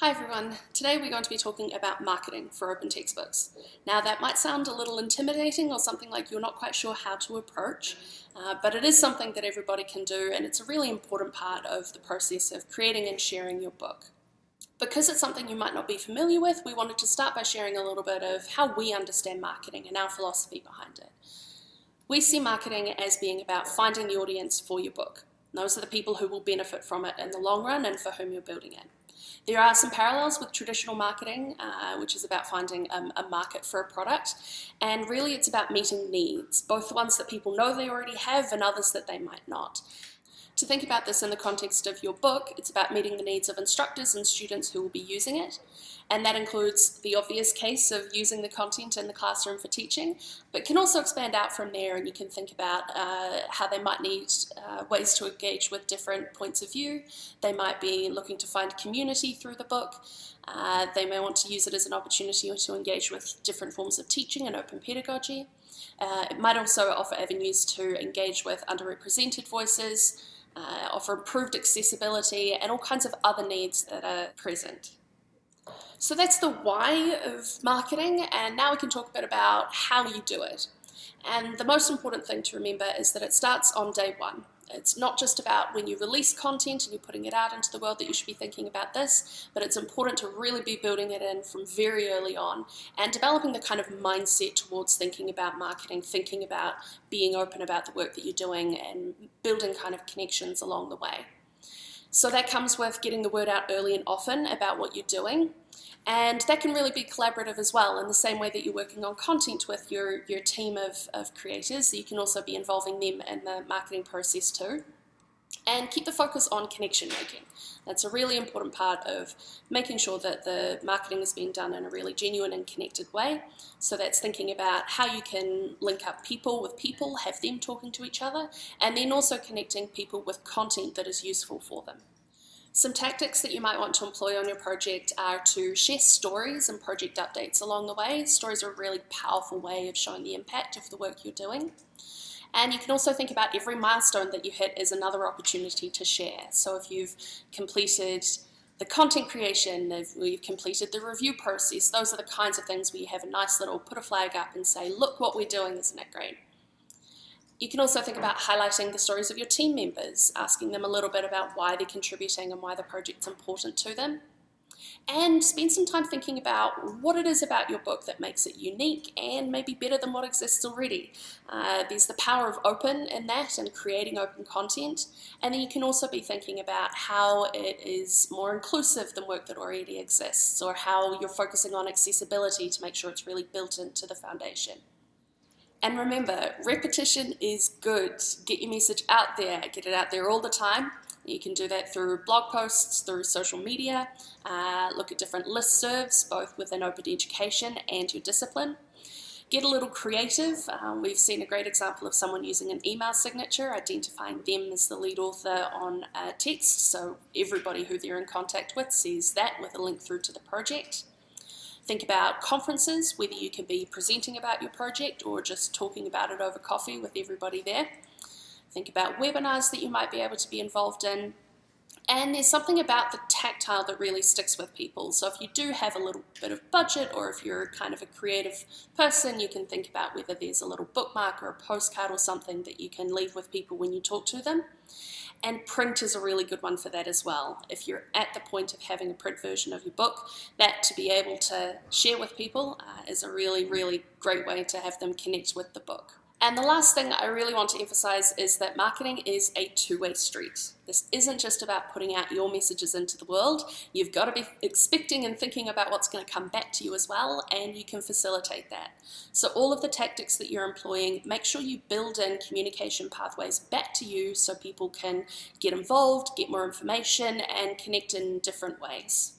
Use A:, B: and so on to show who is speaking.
A: Hi everyone, today we're going to be talking about marketing for open textbooks. Now that might sound a little intimidating or something like you're not quite sure how to approach, uh, but it is something that everybody can do and it's a really important part of the process of creating and sharing your book. Because it's something you might not be familiar with, we wanted to start by sharing a little bit of how we understand marketing and our philosophy behind it. We see marketing as being about finding the audience for your book. Those are the people who will benefit from it in the long run and for whom you're building it. There are some parallels with traditional marketing, uh, which is about finding um, a market for a product. And really it's about meeting needs, both ones that people know they already have and others that they might not. To think about this in the context of your book, it's about meeting the needs of instructors and students who will be using it. And that includes the obvious case of using the content in the classroom for teaching, but can also expand out from there and you can think about uh, how they might need uh, ways to engage with different points of view. They might be looking to find community through the book. Uh, they may want to use it as an opportunity to engage with different forms of teaching and open pedagogy. Uh, it might also offer avenues to engage with underrepresented voices, uh, offer improved accessibility and all kinds of other needs that are present. So that's the why of marketing and now we can talk a bit about how you do it. And the most important thing to remember is that it starts on day one. It's not just about when you release content and you're putting it out into the world that you should be thinking about this, but it's important to really be building it in from very early on and developing the kind of mindset towards thinking about marketing, thinking about being open about the work that you're doing and building kind of connections along the way. So that comes with getting the word out early and often about what you're doing. And that can really be collaborative as well in the same way that you're working on content with your, your team of, of creators. You can also be involving them in the marketing process too. And keep the focus on connection making. That's a really important part of making sure that the marketing is being done in a really genuine and connected way. So that's thinking about how you can link up people with people, have them talking to each other, and then also connecting people with content that is useful for them. Some tactics that you might want to employ on your project are to share stories and project updates along the way. Stories are a really powerful way of showing the impact of the work you're doing. And you can also think about every milestone that you hit as another opportunity to share. So if you've completed the content creation, if you've completed the review process, those are the kinds of things where you have a nice little put a flag up and say, look what we're doing, isn't it great? You can also think about highlighting the stories of your team members, asking them a little bit about why they're contributing and why the project's important to them. And spend some time thinking about what it is about your book that makes it unique and maybe better than what exists already. Uh, there's the power of open in that and creating open content. And then you can also be thinking about how it is more inclusive than work that already exists or how you're focusing on accessibility to make sure it's really built into the foundation. And remember, repetition is good. Get your message out there, get it out there all the time. You can do that through blog posts, through social media, uh, look at different listservs, both within open education and your discipline. Get a little creative. Uh, we've seen a great example of someone using an email signature, identifying them as the lead author on a text, so everybody who they're in contact with sees that with a link through to the project. Think about conferences, whether you can be presenting about your project or just talking about it over coffee with everybody there. Think about webinars that you might be able to be involved in. And there's something about the tactile that really sticks with people. So if you do have a little bit of budget or if you're kind of a creative person, you can think about whether there's a little bookmark or a postcard or something that you can leave with people when you talk to them. And print is a really good one for that as well. If you're at the point of having a print version of your book, that to be able to share with people uh, is a really, really great way to have them connect with the book. And the last thing I really want to emphasize is that marketing is a two-way street. This isn't just about putting out your messages into the world. You've got to be expecting and thinking about what's going to come back to you as well, and you can facilitate that. So all of the tactics that you're employing, make sure you build in communication pathways back to you so people can get involved, get more information, and connect in different ways.